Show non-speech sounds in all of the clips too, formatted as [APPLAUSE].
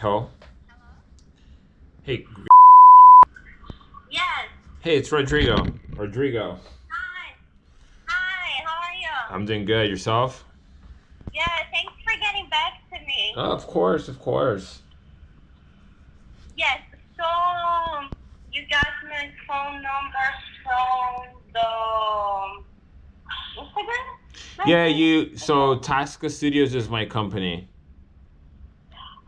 Hello. Hey. Yes. Hey, it's Rodrigo. Rodrigo. Hi. Hi. How are you? I'm doing good. Yourself? Yeah. Thanks for getting back to me. Oh, of course, of course. Yes. So you got my phone number from the Instagram? Yeah, you. So Tasca Studios is my company.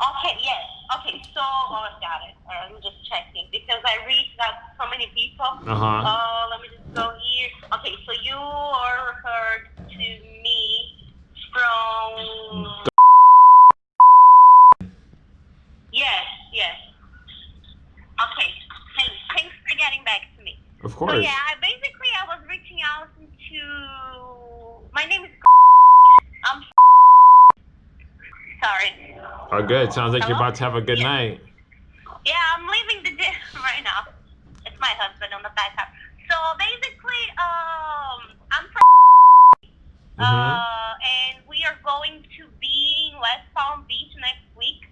Okay. Yes. Okay. So oh, I got it. All right, I'm just checking because I reached out to so many people. Uh huh. Uh, let me just go here. Okay. So you are referred to me from. Yes. Yes. Okay. Thanks. Thanks for getting back to me. Of So course. yeah, I basically I was reaching out to. My name is. I'm. Sorry. Oh, good. Sounds like you're about to have a good Yeah. night. Yeah, I'm leaving the gym right now. It's my husband on the back up. So basically, um, I'm from. Mhm. Uh, and we are going to be in West Palm Beach next week.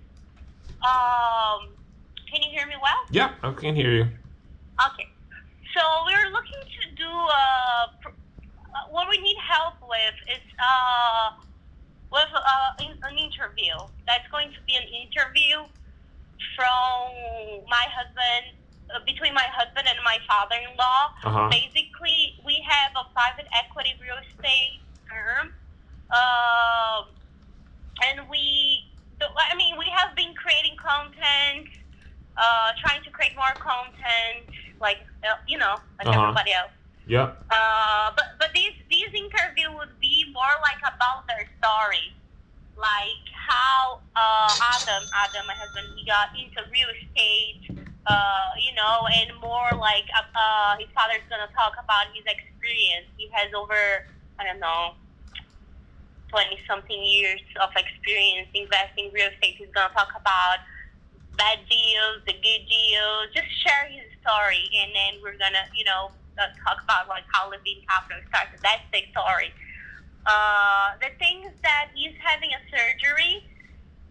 Um, can you hear me well? Yep, I can hear you. Okay. So we're looking to do uh, pr- uh, what we need help with is uh, with uh, in, an interview. That's going to be an interview from my husband, uh, between my husband and my father-in-law. Uh huh. Basically, we have a private equity real estate firm, um, and we, I mean, we have been creating content, uh, trying to create more content, like uh, you know, like Uh-huh. everybody else. Yeah. Uh, but but these these interview would be more like about their story, like how uh, Adam Adam my husband he got into real estate, uh, you know, and more like uh, uh, his father's gonna talk about his experience. He has over I don't know. 20 something years of experience investing real estate. He's going to talk about bad deals, the good deals, just share his story. And then we're going to, you know, uh, talk about like how Levine Capital started. That's the story. Uh, the thing is that he's having a surgery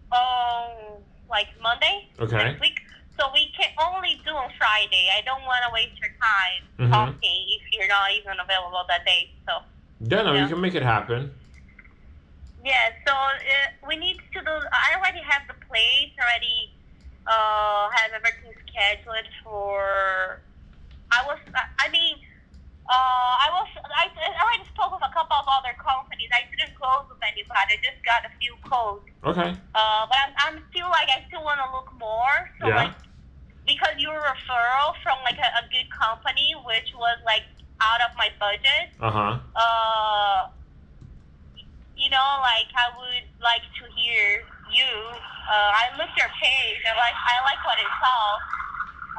on like Monday Okay. next week. So we can only do on Friday. I don't want to waste your time Mhm. talking if you're not even available that day. So Yeah, no, Yeah. you can make it happen. yeah, so uh, we need to do. I already have the plates already. Uh, have everything scheduled for. I was. I mean, uh, I was. I, I already spoke with a couple of other companies. I didn't close with anybody. I just got a few calls. Okay. Uh, but I'm, I'm still like I still want to look more. So Yeah. like because you were a referral from like a, a good company, which was like out of my budget Uh huh. uh, you know, like I would like to hear you. Uh, I looked your page. I like I like what it saw.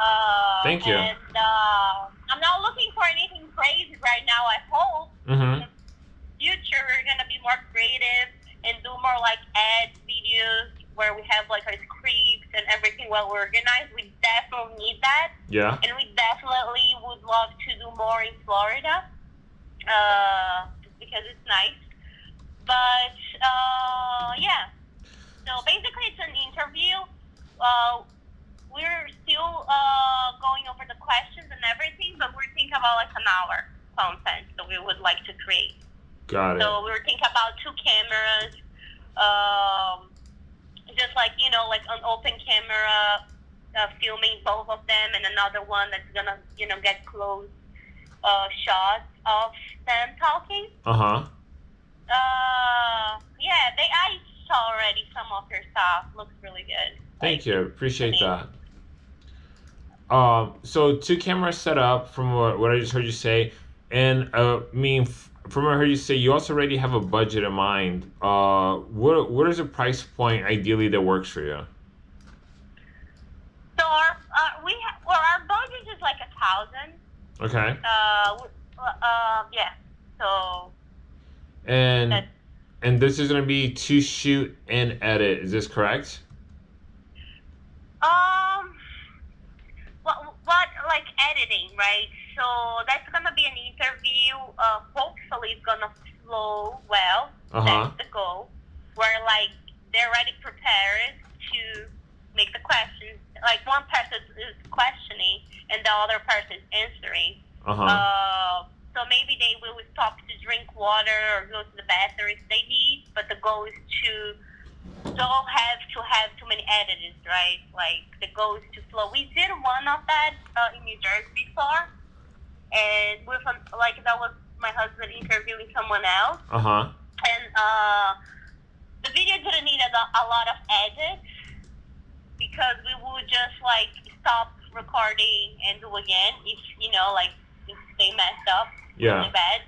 Uh, Thank you. And uh, I'm not looking for anything crazy right now. I hope Mhm. future we're gonna be more creative and do more like ads, videos where we have like our scripts and everything well organized. We definitely need that Yeah. and we definitely would love to do more in Florida, uh, because it's nice. But uh, yeah, so basically it's an interview. Uh, we're still uh, going over the questions and everything, but we're thinking about like an hour content that we would like to create. Got it. So we were thinking about two cameras, um, just like you know, like an open camera, uh, filming both of them, and another one that's gonna you know get close uh, shots of them talking. Uh huh. Uh, yeah, they I saw already some of your stuff. Looks really good. Thank Like, you. Appreciate that. Um, so two cameras set up from what, what I just heard you say, and uh, I mean f- from what I heard you say, you also already have a budget in mind. Uh, what what is a price point ideally that works for you? So our uh, we ha- well our budget is like a thousand. Okay. Uh, w- uh, yeah. So And and this is gonna be to shoot and edit. Is this correct? Um, what, what, like editing, right? So that's gonna be an interview. Uh, hopefully it's gonna flow well. Uh huh. That's the goal. Where like they're already prepared to make the questions. Like one person is questioning and the other person is answering. Uh-huh. Uh, so maybe they will stop to drink water or go to the bathroom if they need, but the goal is to don't have to have too many editors, right? Like the goal is to flow. We did one of that uh, in New Jersey before, and with um, like that was my husband interviewing someone else, Uh-huh. and uh, the video didn't need a, a lot of edits because we would just like stop recording and do again if you know like they messed up Yeah. really bad.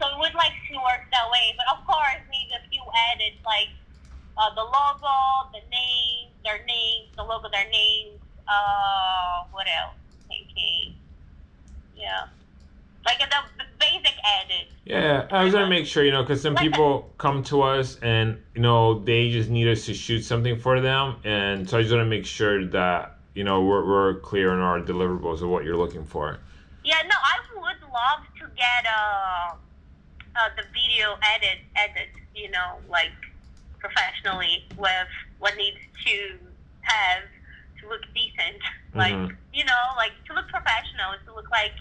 So we would like to work that way, but of course need a few edits like uh, the logo, the name, their names, the logo, their names. Uh, what else? Thinking, yeah, like the, basic edits. Yeah, I was gonna make sure, you know, because some Like- people come to us and you know they just need us to shoot something for them, and so I just want to make sure that you know we're, we're clear on our deliverables of what you're looking for. Yeah, no, I would love to get uh, uh the video edit edit, you know, like professionally with what needs to have to look decent. Like Mhm. you know, like to look professional, to look like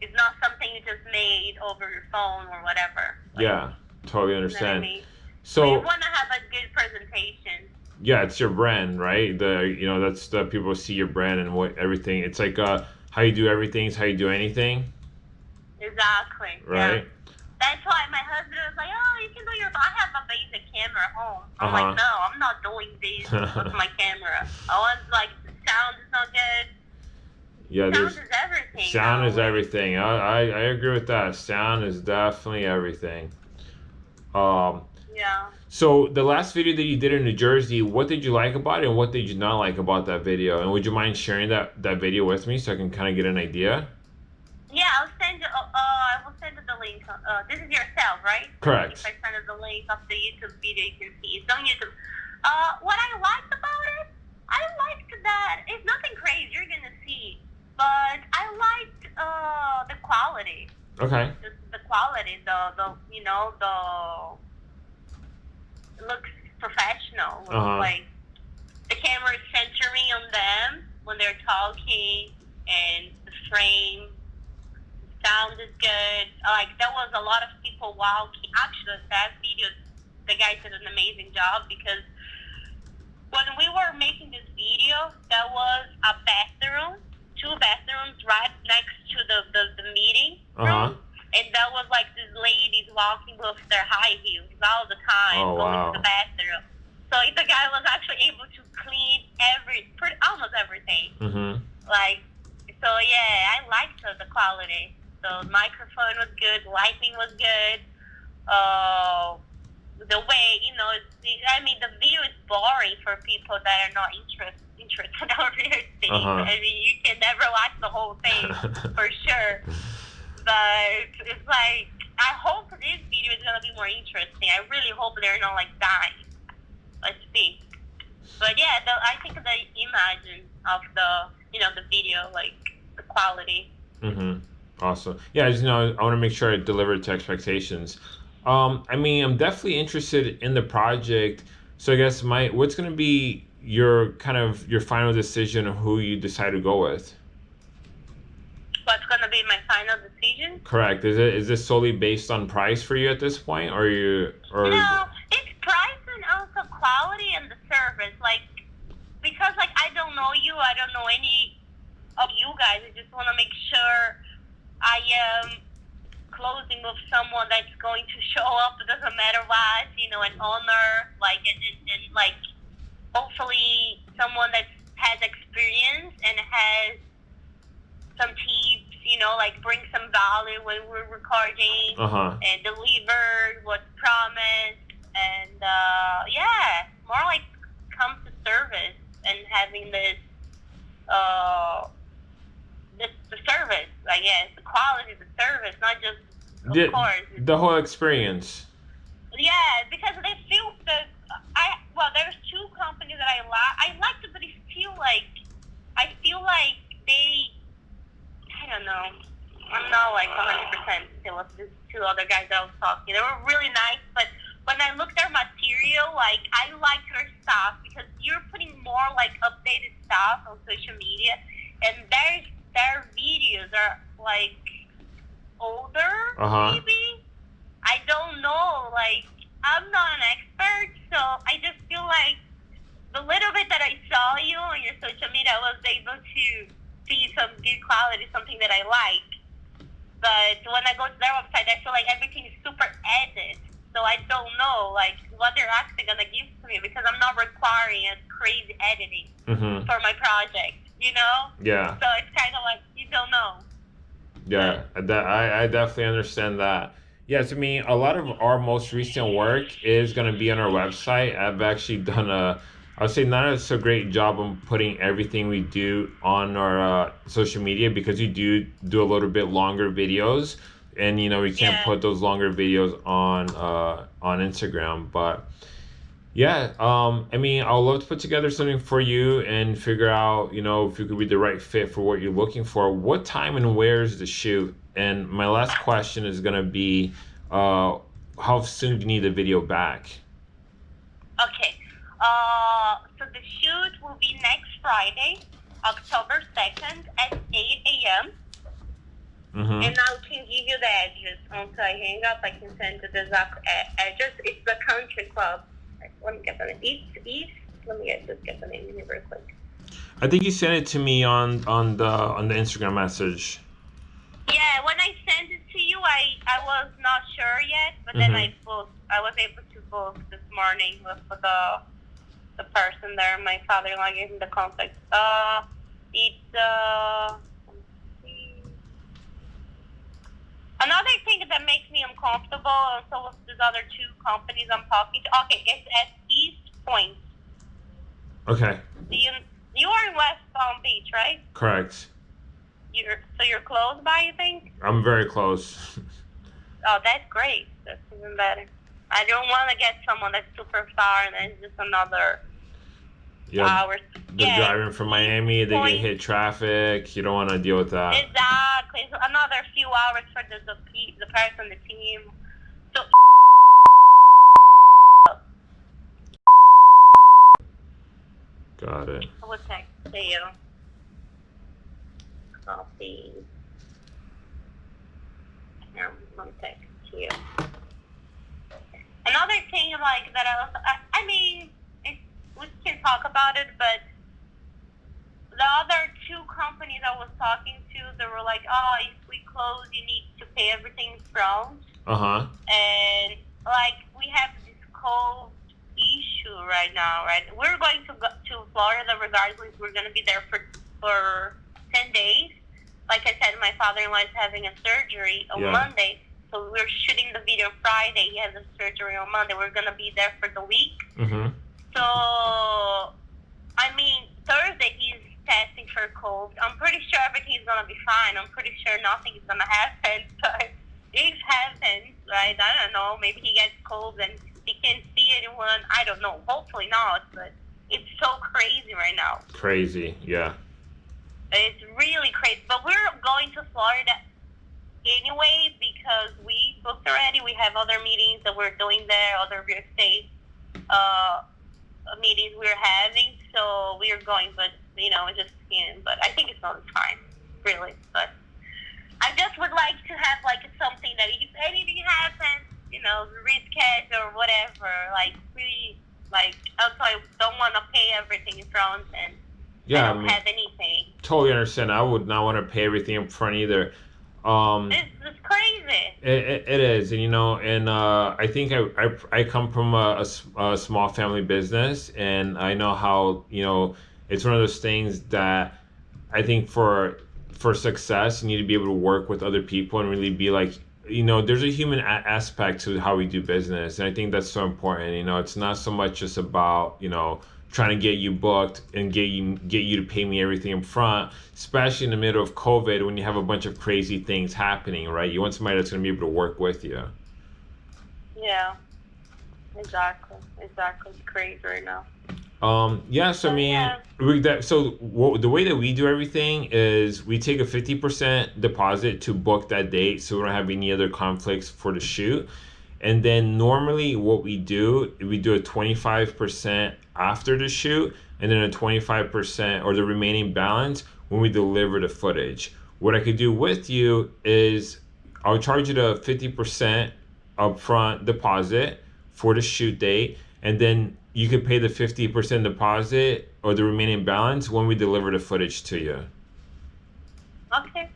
it's not something you just made over your phone or whatever. Like, Yeah, totally you know I understand. mean? you So want to have a good presentation. Yeah, it's your brand, right? The you know that's the people see your brand and what everything. It's like uh how you do everything is how you do anything, Exactly. yeah. right? That's why my husband was like, "Oh, you can do your. I have a basic camera at home." I'm Uh-huh. like, "No, I'm not doing this with my [LAUGHS] camera. I want like the sound is not good. Yeah, Sound is everything. sound now. is everything. I, I I agree with that. Sound is definitely everything. Um. Yeah. So the last video that you did in New Jersey, what did you like about it, and what did you not like about that video? And would you mind sharing that that video with me so I can kind of get an idea? Yeah, I'll send you. Uh, uh, I will send you the link. Uh, this is yourself, right? Correct. If I send you the link of the YouTube video, you can see it's on YouTube. Uh, what I liked about it, I liked that it's nothing crazy. You're gonna see, but I liked uh the quality. Okay. the, the quality, the the you know the looks professional. Uh-huh. Like the camera is centering on them when they're talking, and the frame sound is good. Like there was a lot of people walking. Actually, that video, the guy did an amazing job because when we were making this video, there was a bathroom, two bathrooms right next to the the, the meeting Uh huh. room. And there was like these ladies walking with their high heels all the time Oh, going wow. to the bathroom. So the guy was actually able to clean every, pretty, almost everything. Mhm. Like, so yeah, I liked the, the quality. The microphone was good, lighting was good. Uh, the way you know, I mean, the view is boring for people that are not interested interested in real estate. Uh-huh. I mean, you can never watch the whole thing [LAUGHS] for sure. But it's like I hope this video is gonna be more interesting. I really hope they're not like dying. Let's see. But yeah, the, I think the image of the you know the video, like the quality. Mhm. Awesome. Yeah, I just you know I want to make sure I deliver to expectations. Um, I mean, I'm definitely interested in the project. So I guess my what's gonna be your kind of your final decision of who you decide to go with? What's gonna be my final decision? Correct. Is it is this solely based on price for you at this point, or you or No, it's price and also quality and the service. Like because like I don't know you, I don't know any of you guys. I just want to make sure I am closing with someone that's going to show up. It doesn't matter what, you know, an owner, like and, and, and like hopefully someone that has experience and has some tips, you know, like bring some value when we're recording uh huh. and delivered what's promised and uh, yeah more like come to service and having this uh this the service i guess the quality of the service not just of The, course the whole experience. yeah because they feel that i well there's two companies that i like i like it but it's feel like i feel like they i don't know i'm not like 100% still with these two other guys that i was talking they were really nice but when i looked at their material like I like your stuff because you're putting more like updated stuff on social media, and there's their videos are like older, Uh-huh. maybe. I don't know. Like I'm not an expert, so I just feel like the little bit that I saw you on your social media, I was able to see some good quality, something that I like. But when I go to their website, I feel like everything is super edited. So I don't know like what they're actually gonna give to me because I'm not requiring a crazy editing Mm-hmm. for my project. You know, Yeah. so it's kind of like you don't know. Yeah, that I, I definitely understand that. Yeah, to me, a lot of our most recent work is going to be on our website. I've actually done a, I would say, not a so great job on putting everything we do on our uh, social media because we do do a little bit longer videos, and you know we can't Yeah. put those longer videos on uh, on Instagram. But yeah, um, I mean, I'd love to put together something for you and figure out, you know, if you could be the right fit for what you're looking for. What time and where is the shoot? And my last question is gonna be, uh, how soon do you need the video back? Okay. Uh, so the shoot will be next Friday, October 2nd at 8 a.m. Mm-hmm. And I can give you the address. Once I hang up, I can send you the exact address. It's the country club. Let me get the name. East, East. Let me get, just get the name real quick. I think you sent it to me on on the on the Instagram message. Yeah, when I sent it to you, I, I was not sure yet, but then Mhm. I booked. I was able to book this morning with the the person there. My father-in-law gave me the contact. Uh, it's uh. let me see. Another thing that makes me uncomfortable, and so with these other two companies I'm talking to. Okay, it's at East Point. Okay, you you are in West Palm Beach, right? correct. You're so you're close by, you think? I'm very close. [LAUGHS] Oh, that's great. That's even better. I don't want to get someone that's super far and then it's just another yeah, hours. they're yeah, driving from Miami. They get hit traffic. You don't want to deal with that. exactly. So another few hours for the the, the person, the team. So Got it. I will text to you. Copy. Let me text to you. Another thing, like that, I also, I, I mean, it, we can talk about it, but the other two companies I was talking to, they were like, "Oh, if we close, you need to pay everything front." Uh huh. and like we have this COVID issue right now, right? We're going to go to Florida regardless. We're going to be there for for ten days. Like I said, my father-in-law is having a surgery on Yeah. Monday, so we're shooting the video Friday. He has a surgery on Monday. We're going to be there for the week. Mm-hmm. So, I mean, Thursday he's testing for COVID. I'm pretty sure everything's gonna be fine. I'm pretty sure nothing is gonna [LAUGHS] happen. But if happens, right? I don't know. Maybe he gets COVID and he can't see anyone. I don't know. Hopefully not. But it's so crazy right now. Crazy. Yeah. It's really crazy. But we're going to Florida anyway because we booked already. We have other meetings that we're doing there, other real estate uh, meetings we're having. So we're going, but you know, it's just in. But I think it's not time, really. But I just would like to have like something that if anything happens, you know, reschedule or whatever. Like we like also I don't want to pay everything in front and Yeah. I I don't mean, have anything. totally understand. I would not want to pay everything up front either. Um, This is crazy. it, it, it is, and you know, and uh, I think I, I, I come from a a small family business, and I know how you know it's one of those things that I think for for success, you need to be able to work with other people and really be like, you know, there's a human a- aspect to how we do business, and I think that's so important. You know, it's not so much just about you know trying to get you booked and get you get you to pay me everything up front, especially in the middle of COVID when you have a bunch of crazy things happening, right? You want somebody that's going to be able to work with you. Yeah. Exactly. Exactly. It's crazy right now. Um, yeah, so I mean, yeah. we, that, so what, the way that we do everything is we take a 50% deposit to book that date so we don't have any other conflicts for the shoot. And then normally what we do, we do a 25% after the shoot and then a 25% or the remaining balance when we deliver the footage. What I could do with you is I'll charge you the 50% upfront deposit for the shoot date and then you could pay the 50% deposit or the remaining balance when we deliver the footage to you. Okay.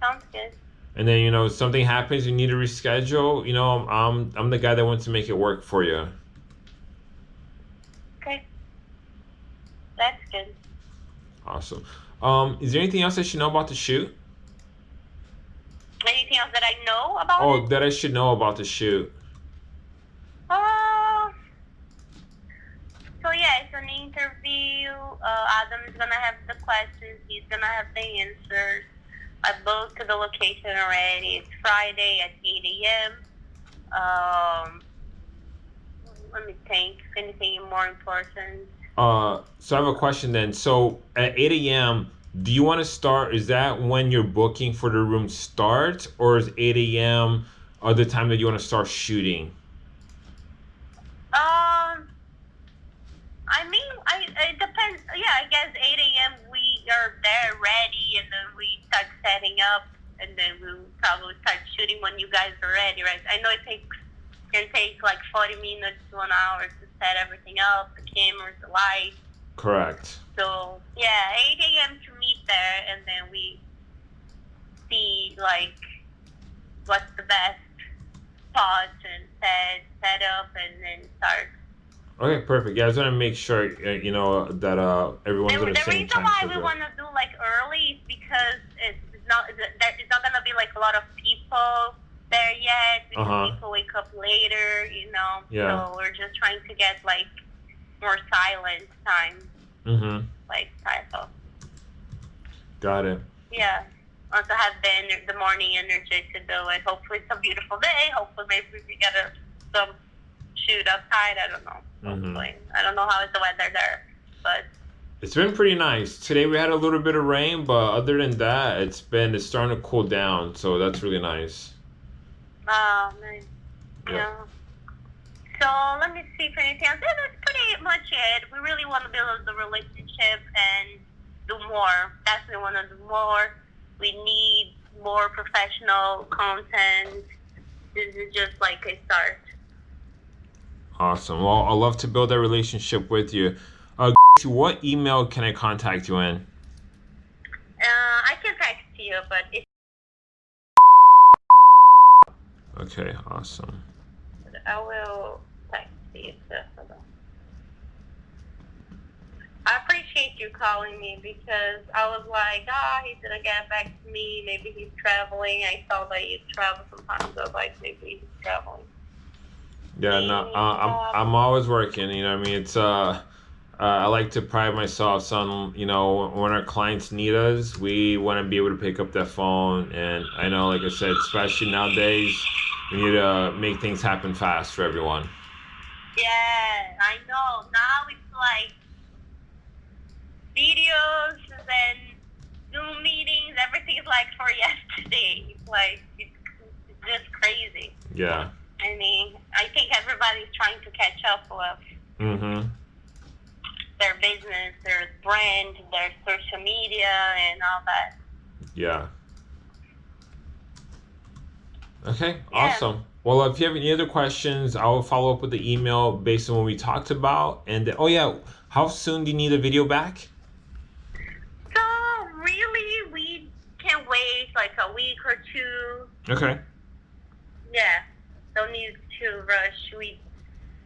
Sounds good. And then you know something happens, you need to reschedule. You know, I'm I'm the guy that wants to make it work for you. Okay. That's good. Awesome. Um, is there anything else I should know about the shoot? Anything else that I know about Oh, it? that I should know about the shoot. Uh, so yeah, it's an interview. Uh, Adam is gonna have the questions. He's gonna have the answers. I booked the location already. It's Friday at 8 a.m. Um, let me think. Anything more important. Uh, so I have a question then. So at 8 a.m., do you want to start? Is that when your booking for the room starts, or is 8 a.m. uh, the time that you want to start shooting? Um, I mean, I it depends. Yeah, I guess 8 a.m. we are there ready, and then we start setting up, and then we'll probably start shooting when you guys are ready, right? I know it takes can take like 40 minutes to an hour to set everything up, the cameras, the lights. Correct. So yeah, 8 a.m. to meet there, and then we see like what's the best spots and set set up, and then start Okay, perfect. Yeah, I want to make sure uh, you know that uh everyone's The, the, the same reason time why we want to do like early is because it's not it's not gonna be like a lot of people there yet because Uh-huh. people wake up later, you know. Yeah. So we're just trying to get like more silent time, Mm-hmm. like type of Got it. yeah. Also have the the morning energy to do it. Hopefully it's a beautiful day. Hopefully maybe we can get a, some shoot outside. I don't know. Mhm. I don't know how is the weather there, but It's been pretty nice. Today we had a little bit of rain, but other than that, it's been it's starting to cool down, so that's really nice. Oh, nice. Yeah. Yeah. So let me see if anything else. Yeah, that's pretty much it. We really want to build the relationship and do more. Definitely want to do more. We need more professional content. This is just like a start. Awesome. Well, I'd love to build that relationship with you. Uh, what email can I contact you in? Uh, I can text you, but if Okay, awesome. I will text you. So hold on. I appreciate you calling me because I was like, ah, he didn't get back to me. Maybe he's traveling. I saw that you travel sometimes. I was like, maybe he's traveling. Yeah, no, uh, I'm I'm always working. You know, what I mean, it's uh, uh, I like to pride myself on you know when our clients need us, we want to be able to pick up that phone. And I know, like I said, especially nowadays, we need to make things happen fast for everyone. Yeah, I know. Now it's like videos and Zoom meetings. Everything is like for [LAUGHS] yesterday. Like it's, it's just crazy. Yeah. I mean, I think everybody's trying to catch up with Mm-hmm. Their business, their brand, their social media, and all that. Yeah. Okay, Yeah. awesome. Well, if you have any other questions, I will follow up with the email based on what we talked about. And oh yeah, how soon do you need a video back? So really, we can wait like a week or two. Okay. Yeah, don't need to rush. We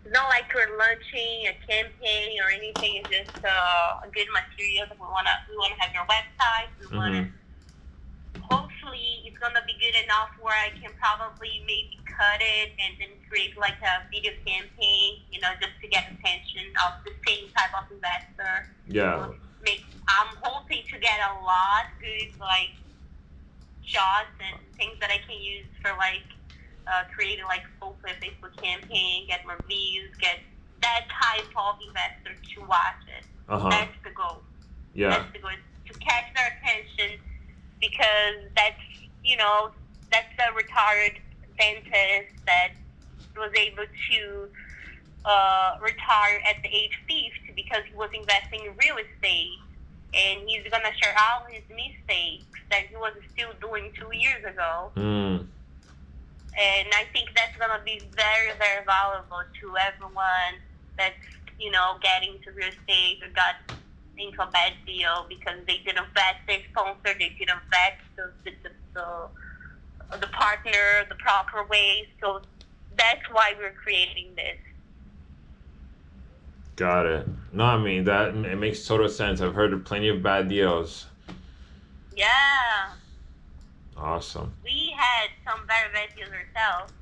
not like we're launching a campaign or anything. It's just uh, a good material that we wanna we wanna have your website. We wanna hopefully it's gonna be good enough where I can probably maybe cut it and then create like a video campaign. You know, just to get attention of the same type of investor. Yeah. Make I'm hoping to get a lot good like shots and things that I can use for like uh, creating like full clip Facebook campaign, get more views, get that type of investor to watch it. Uh huh. That's the goal. Yeah. That's the goal to catch their attention because that's you know that's the retired scientist that was able to uh, retire at the age 50 because he was investing in real estate. And he's going to share all his mistakes that he was still doing two years ago. Mm. And I think that's going to be very, very valuable to everyone that's, you know, getting into real estate or got into a bad deal because they didn't vet their sponsor, they didn't vet the, the, the, the, the partner the proper way. So that's why we're creating this. Got it. No, I mean that it makes total sense. I've heard of plenty of bad deals. Yeah. Awesome. We had some very bad deals ourselves.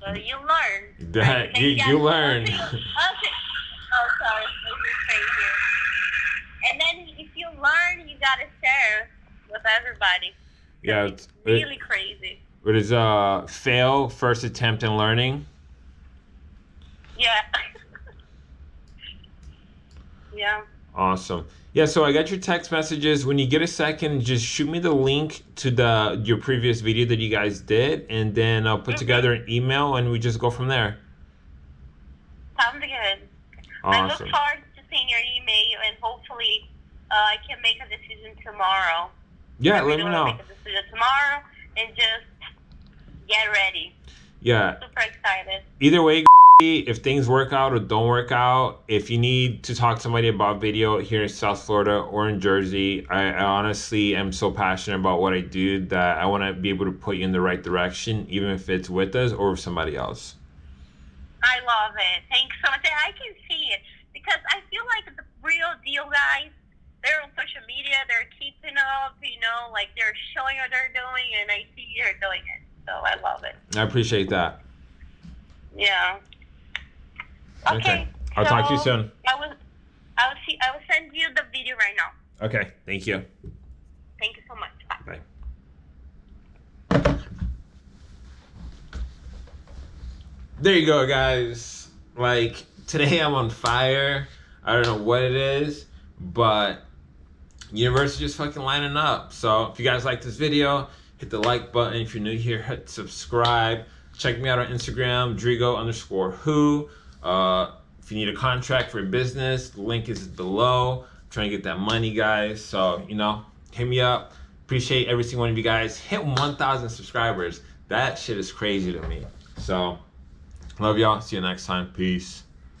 So you learn. That you, you learn. Okay. [LAUGHS] okay. Oh, sorry. This is crazy. And then if you learn, you gotta share with everybody. yeah, It's it's, really crazy. it is uh fail first attempt in learning. Yeah. [LAUGHS] yeah. Awesome. Yeah, so I got your text messages. When you get a second, just shoot me the link to the your previous video that you guys did, and then I'll put together an email and we just go from there. Sounds good. I look forward to seeing your email and hopefully uh, I can make a decision tomorrow. Yeah, I let me know. Make a decision tomorrow and just get ready. Yeah, Super excited. either way, if things work out or don't work out, if you need to talk to somebody about video here in South Florida or in Jersey, I, I honestly am so passionate about what I do that I want to be able to put you in the right direction, even if it's with us or with somebody else. I love it. Thanks so much. I can see it because I feel like the real deal guys, they're on social media, they're keeping up, you know, like they're showing what they're doing, and I see you're doing it. So I love it. I appreciate that. Yeah. Okay. Okay. I'll talk to you soon. I will. I will see. I will send you the video right now. Okay, thank you. Thank you so much. Bye. There you go, guys. Like, today I'm on fire. I don't know what it is, but universe is just fucking lining up. So, if you guys like this video, hit the like button. If you're new here, hit subscribe. Check me out on Instagram, Drigo underscore who. Uh, if you need a contract for your business, the link is below. I'm trying to get that money, guys. So, you know, hit me up. Appreciate every single one of you guys. Hit 1,000 subscribers. That shit is crazy to me. So, love y'all. See you next time. Peace.